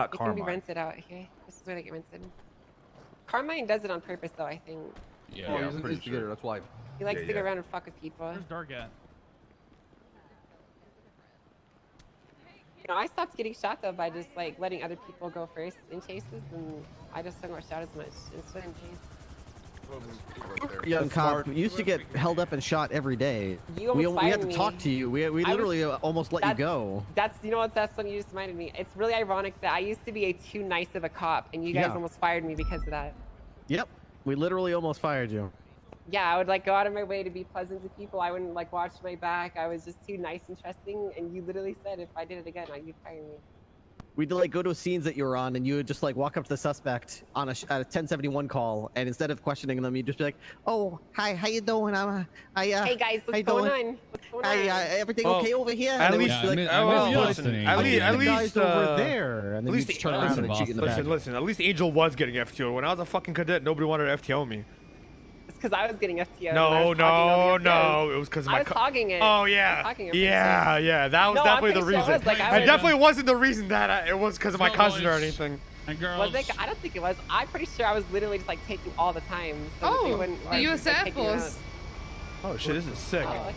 Not It can be rinsed out here. This is where they get rented. Carmine does it on purpose, though. I think Yeah, oh, I'm he's an pretty instigator. sure. That's why. he likes Yeah, to go around and fuck with people. Where's Dark at? You know, I stopped getting shot though by just like letting other people go first in chases, and I just don't get shot as much instead in chase. Young cop used to get held up and shot every day. You We, we had fired to talk to you. We, we I was- literally uh, almost let you go. That's you know what that's funny. You just reminded me. It's really ironic that I used to be a too nice of a cop, and you guys Yeah. almost fired me because of that. Yep. We literally almost fired you. Yeah, I would like go out of my way to be pleasant to people. I wouldn't like watch my back. I was just too nice and trusting, and you literally said if I did it again, you'd fire me. We'd like go to scenes that you were on, and you would just like walk up to the suspect on a, at a 1071 call, and instead of questioning them, you'd just be like, "Oh, hi, how you doing? I'm, uh, I, uh, hey guys, how what's you going doing? on? What's going Hi, uh, everything Well, okay over here?" At And they would least, just like, I mean- well, listen, listening. at least, at the guys least, over uh, there, and then at least the- turn around listen, and shoot the. Listen, listen. At least Angel was getting FTO. When I was a fucking cadet, nobody wanted to FTO me. It's because I was getting FTO. and No, no, all the FTOs. no. It was because of I my. was hogging it. Oh I yeah, hogging it yeah, yeah. That was No, definitely the pretty sure it reason. was, like, I it was- definitely wasn't the reason that I, it was because of my cousin or anything. Was it? I don't think it was. I'm pretty sure I was literally just like taking all the time. So they Oh, wouldn't, the like, U.S. like, Air take me out. Force. Oh shit, this is sick. Oh,